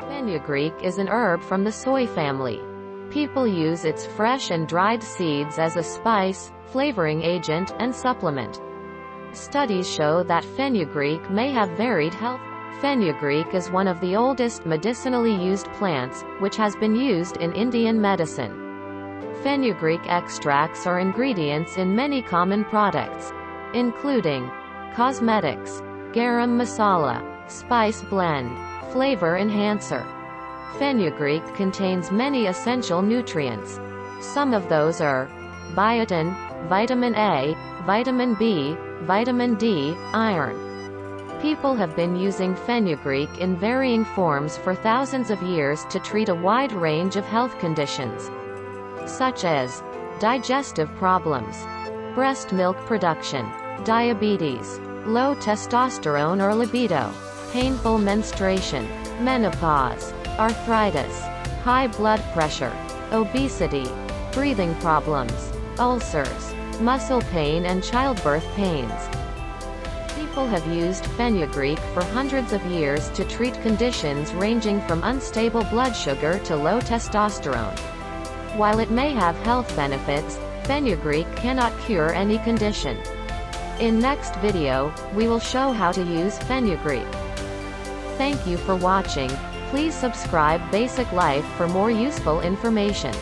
Fenugreek is an herb from the soy family. People use its fresh and dried seeds as a spice, flavoring agent, and supplement. Studies show that fenugreek may have varied health. Fenugreek is one of the oldest medicinally used plants, which has been used in Indian medicine. Fenugreek extracts are ingredients in many common products, including cosmetics, garam masala, spice blend, flavor enhancer. Fenugreek contains many essential nutrients. Some of those are biotin, vitamin A, vitamin B, vitamin D, iron. People have been using fenugreek in varying forms for thousands of years to treat a wide range of health conditions, such as digestive problems, breast milk production, diabetes, low testosterone or libido, painful menstruation, menopause, arthritis, high blood pressure, obesity, breathing problems, ulcers, muscle pain and childbirth pains. People have used fenugreek for hundreds of years to treat conditions ranging from unstable blood sugar to low testosterone. While it may have health benefits, fenugreek cannot cure any condition. In next video, we will show how to use fenugreek. Thank you for watching. Please subscribe Basic Life for more useful information.